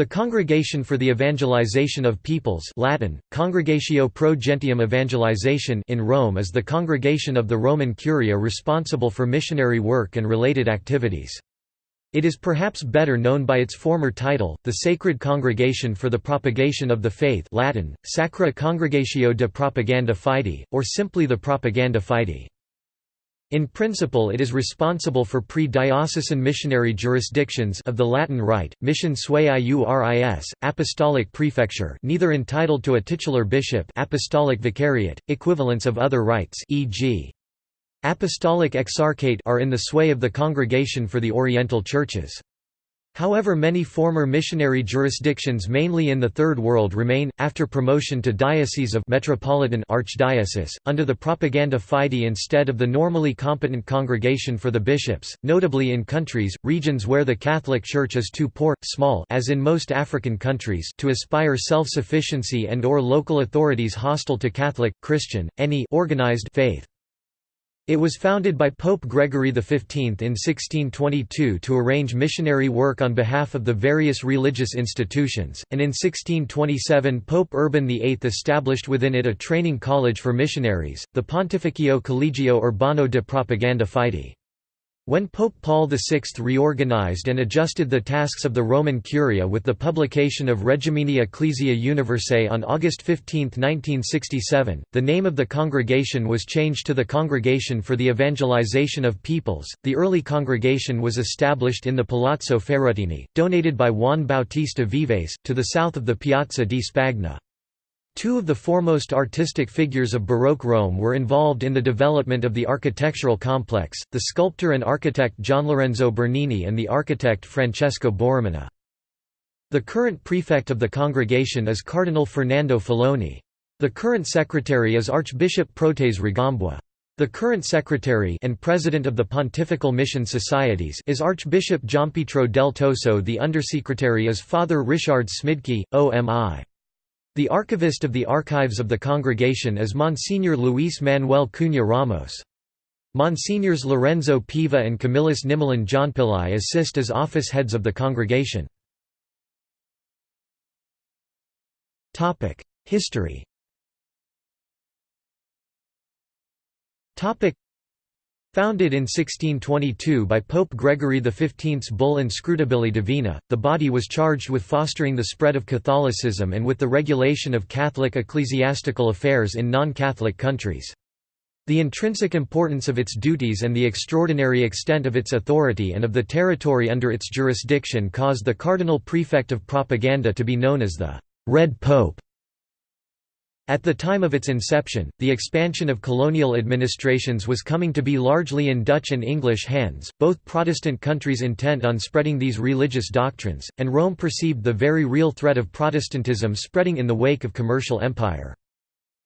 The Congregation for the Evangelization of Peoples Latin, Congregatio pro Gentium Evangelization in Rome is the congregation of the Roman Curia responsible for missionary work and related activities. It is perhaps better known by its former title, the Sacred Congregation for the Propagation of the Faith Latin, Sacra Congregatio de Propaganda Fide, or simply the Propaganda Fide. In principle it is responsible for pre-diocesan missionary jurisdictions of the Latin Rite, mission sui iuris, apostolic prefecture neither entitled to a titular bishop apostolic vicariate, equivalents of other rites e.g. apostolic exarchate are in the sway of the Congregation for the Oriental Churches. However many former missionary jurisdictions mainly in the Third World remain, after promotion to diocese of metropolitan archdiocese, under the propaganda fide instead of the normally competent congregation for the bishops, notably in countries, regions where the Catholic Church is too poor, small as in most African countries to aspire self-sufficiency and or local authorities hostile to Catholic, Christian, any organized faith. It was founded by Pope Gregory XV in 1622 to arrange missionary work on behalf of the various religious institutions, and in 1627 Pope Urban VIII established within it a training college for missionaries, the Pontificio Collegio Urbano de Propaganda Fide. When Pope Paul VI reorganized and adjusted the tasks of the Roman Curia with the publication of Regimini Ecclesiae Universae on August 15, 1967, the name of the congregation was changed to the Congregation for the Evangelization of Peoples. The early congregation was established in the Palazzo Ferratini, donated by Juan Bautista Vives, to the south of the Piazza di Spagna. Two of the foremost artistic figures of Baroque Rome were involved in the development of the architectural complex, the sculptor and architect Gianlorenzo Bernini and the architect Francesco Borromini. The current prefect of the congregation is Cardinal Fernando Filoni. The current secretary is Archbishop Protase Rugambwa. The current secretary and president of the Pontifical Mission Societies is Archbishop Giampietro del Toso the undersecretary is Father Richard Smidke, OMI. The archivist of the archives of the congregation is Monsignor Luis Manuel Cunha Ramos. Monsignors Lorenzo Piva and Camillus Nimalan Johnpillai assist as office heads of the congregation. History Founded in 1622 by Pope Gregory XV's bull Inscrutabili Divina, the body was charged with fostering the spread of Catholicism and with the regulation of Catholic ecclesiastical affairs in non-Catholic countries. The intrinsic importance of its duties and the extraordinary extent of its authority and of the territory under its jurisdiction caused the cardinal prefect of propaganda to be known as the «Red Pope». At the time of its inception, the expansion of colonial administrations was coming to be largely in Dutch and English hands, both Protestant countries intent on spreading these religious doctrines, and Rome perceived the very real threat of Protestantism spreading in the wake of commercial empire.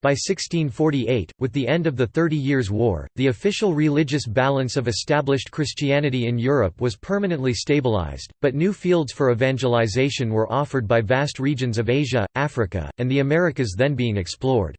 By 1648, with the end of the Thirty Years' War, the official religious balance of established Christianity in Europe was permanently stabilized, but new fields for evangelization were offered by vast regions of Asia, Africa, and the Americas then being explored.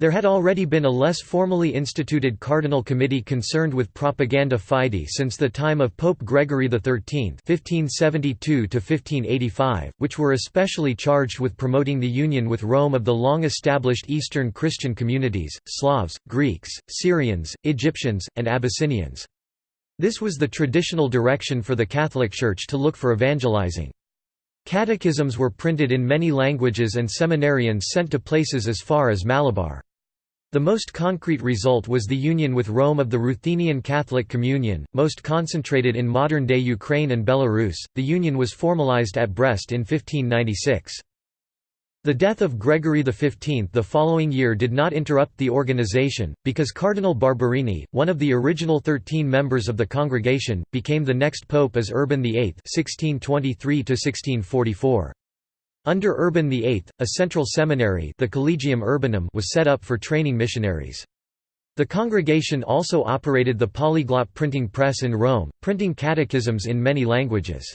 There had already been a less formally instituted cardinal committee concerned with propaganda fide since the time of Pope Gregory XIII (1572–1585), which were especially charged with promoting the union with Rome of the long-established Eastern Christian communities, Slavs, Greeks, Syrians, Egyptians, and Abyssinians. This was the traditional direction for the Catholic Church to look for evangelizing. Catechisms were printed in many languages and seminarians sent to places as far as Malabar. The most concrete result was the union with Rome of the Ruthenian Catholic Communion, most concentrated in modern-day Ukraine and Belarus. The union was formalized at Brest in 1596. The death of Gregory XV the following year did not interrupt the organization, because Cardinal Barberini, one of the original thirteen members of the congregation, became the next pope as Urban VIII 1623 -1644. Under Urban VIII, a central seminary the Collegium Urbanum was set up for training missionaries. The congregation also operated the polyglot printing press in Rome, printing catechisms in many languages.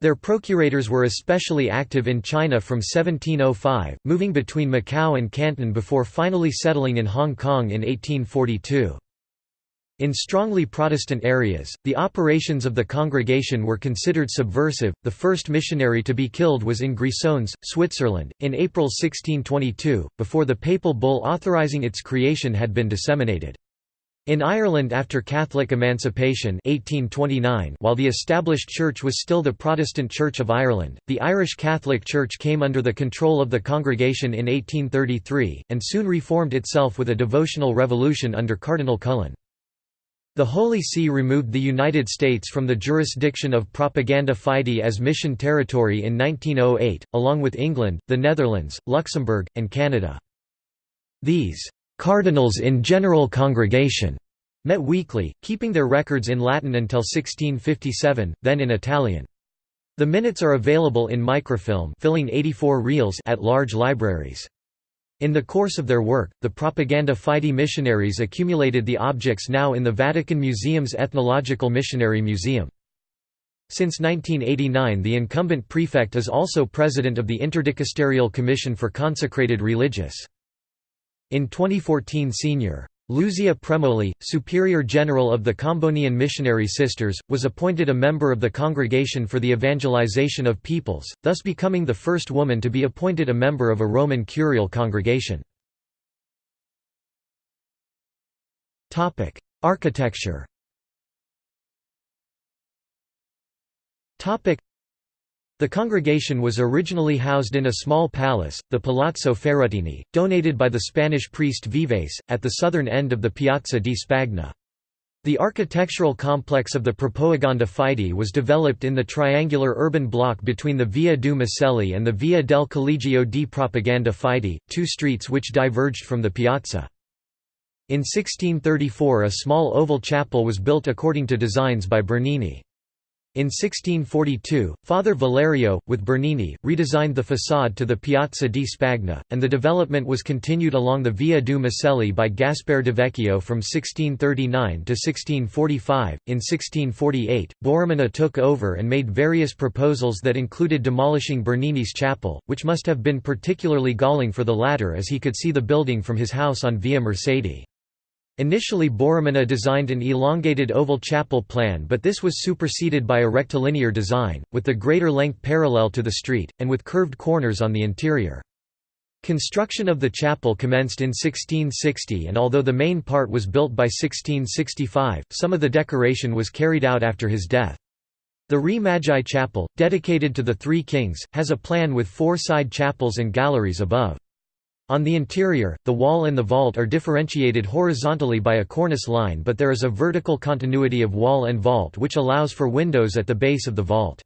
Their procurators were especially active in China from 1705, moving between Macau and Canton before finally settling in Hong Kong in 1842. In strongly Protestant areas, the operations of the congregation were considered subversive. The first missionary to be killed was in Grisons, Switzerland, in April 1622, before the papal bull authorizing its creation had been disseminated. In Ireland after Catholic emancipation 1829, while the established church was still the Protestant Church of Ireland, the Irish Catholic Church came under the control of the congregation in 1833, and soon reformed itself with a devotional revolution under Cardinal Cullen. The Holy See removed the United States from the jurisdiction of Propaganda Fide as mission territory in 1908, along with England, the Netherlands, Luxembourg, and Canada. These «cardinals in general congregation» met weekly, keeping their records in Latin until 1657, then in Italian. The minutes are available in microfilm filling 84 reels at large libraries. In the course of their work, the Propaganda Fide missionaries accumulated the objects now in the Vatican Museum's Ethnological Missionary Museum. Since 1989 the incumbent prefect is also president of the Interdicasterial Commission for Consecrated Religious. In 2014 Sr. Luzia Premoli, Superior General of the Combonian Missionary Sisters, was appointed a member of the Congregation for the Evangelization of Peoples, thus becoming the first woman to be appointed a member of a Roman Curial congregation. Architecture the congregation was originally housed in a small palace, the Palazzo Ferratini, donated by the Spanish priest Vives, at the southern end of the Piazza di Spagna. The architectural complex of the Propaganda Fide was developed in the triangular urban block between the Via du Macelli and the Via del Collegio di Propaganda Fide, two streets which diverged from the piazza. In 1634 a small oval chapel was built according to designs by Bernini. In 1642, Father Valerio, with Bernini, redesigned the façade to the Piazza di Spagna, and the development was continued along the Via du Macelli by Gaspare de Vecchio from 1639 to 1645. In 1648, Borromini took over and made various proposals that included demolishing Bernini's chapel, which must have been particularly galling for the latter as he could see the building from his house on Via Mercedi. Initially Borromini designed an elongated oval chapel plan but this was superseded by a rectilinear design, with the greater length parallel to the street, and with curved corners on the interior. Construction of the chapel commenced in 1660 and although the main part was built by 1665, some of the decoration was carried out after his death. The Re Magi Chapel, dedicated to the Three Kings, has a plan with four side chapels and galleries above. On the interior, the wall and the vault are differentiated horizontally by a cornice line but there is a vertical continuity of wall and vault which allows for windows at the base of the vault.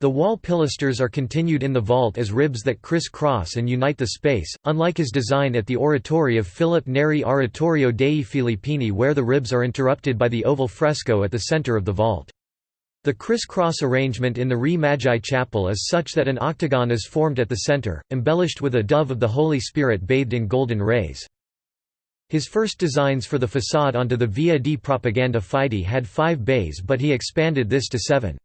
The wall pilasters are continued in the vault as ribs that criss-cross and unite the space, unlike his design at the oratory of Philip Neri Oratorio dei Filippini where the ribs are interrupted by the oval fresco at the center of the vault. The criss-cross arrangement in the Re Magi Chapel is such that an octagon is formed at the center, embellished with a dove of the Holy Spirit bathed in golden rays. His first designs for the façade onto the Via di Propaganda Fide had five bays but he expanded this to seven.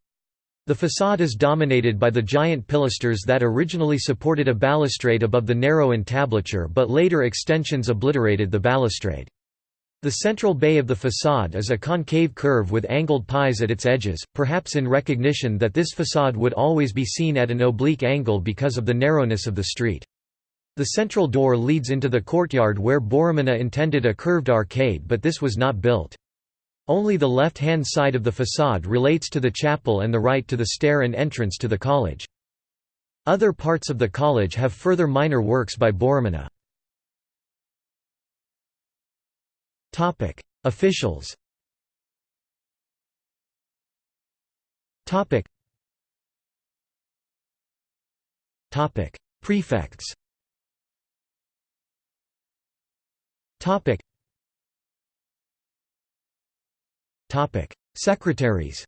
The façade is dominated by the giant pilasters that originally supported a balustrade above the narrow entablature but later extensions obliterated the balustrade. The central bay of the façade is a concave curve with angled pies at its edges, perhaps in recognition that this façade would always be seen at an oblique angle because of the narrowness of the street. The central door leads into the courtyard where Borromini intended a curved arcade but this was not built. Only the left-hand side of the façade relates to the chapel and the right to the stair and entrance to the college. Other parts of the college have further minor works by Borromini. Topic: Officials. Topic. Topic: Prefects. Topic. Topic: Secretaries.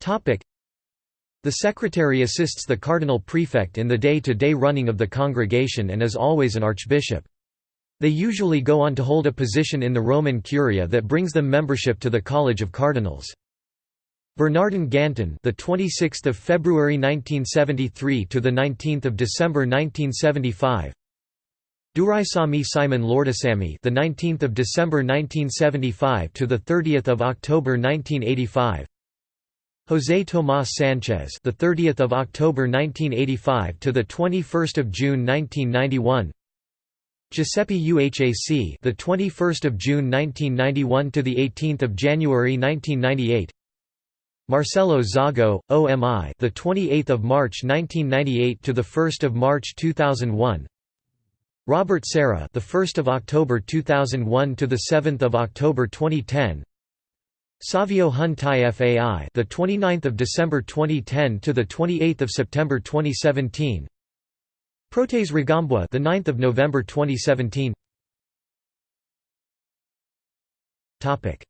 Topic. The secretary assists the cardinal prefect in the day-to-day -day running of the congregation and is always an archbishop. They usually go on to hold a position in the Roman Curia that brings them membership to the College of Cardinals. Bernardin Gantin, the 26th of February 1973 to the 19th of December 1975. Duraisamy Simon Lourdusamy, the 19th of December 1975 to the 30th of October 1985. José Tomás Sánchez, the 30th of October 1985 to the 21st of June 1991. Giuseppe Uhac, the 21st of June 1991 to the 18th of January 1998. Marcello Zago, OMI, the 28th of March 1998 to the 1st of March 2001. Robert Sarah, the 1st of October 2001 to the 7th of October 2010. Savio Hon Tai Fai, the 29th of December 2010 to the 28th of September 2017. Protase Rugambwa, the 9th of November 2017. Topic: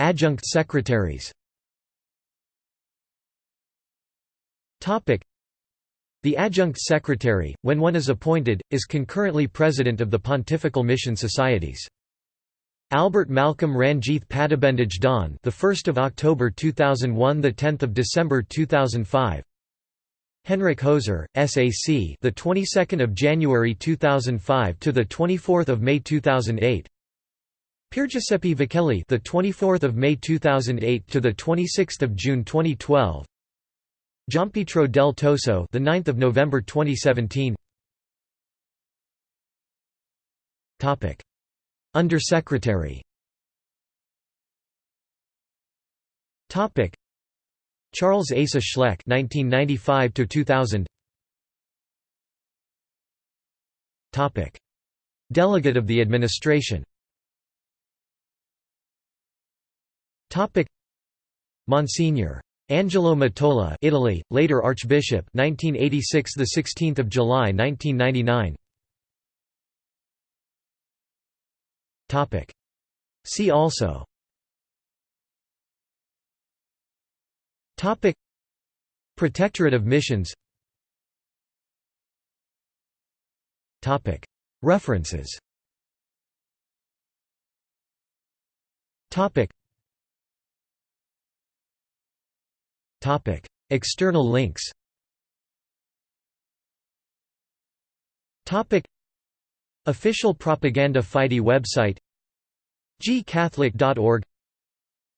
Adjunct secretaries. Topic: the adjunct secretary, when one is appointed, is concurrently president of the Pontifical Mission Societies. Albert Malcolm Ranjith Patabendige Don, the 1st of October 2001, the 10th of December 2005. Henryk Hoser, SAC, the 22nd of January 2005 to the 24th of May 2008. Piergiuseppe Vacchelli, the 24th of May 2008 to the 26th of June 2012. Giampietro del Toso, the 9th of November 2017. Topic: Undersecretary. Topic: Charles Asa Schleck, 1995 to 2000. Topic: Delegate of the Administration. Topic: Monsignor Angelo Mattola, Italy, later Archbishop, 1986, the 16th of July, 1999. Topic. See also. Topic. Protectorate of Missions. Topic. References. Topic. External links Official Propaganda Fide website gcatholic.org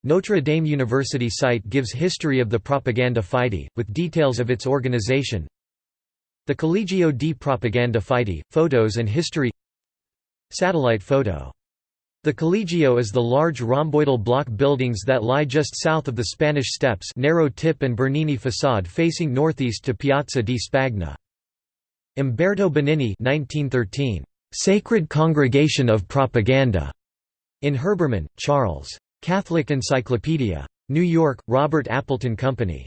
Notre Dame University site gives history of the Propaganda Fide, with details of its organization The Collegio di Propaganda Fide, photos and history Satellite photo the Collegio is the large rhomboidal block buildings that lie just south of the Spanish Steps narrow tip and Bernini facade facing northeast to Piazza di Spagna. Umberto Benigni 1913. Sacred Congregation of Propaganda. In Herbermann, Charles. Catholic Encyclopedia. New York, Robert Appleton Company.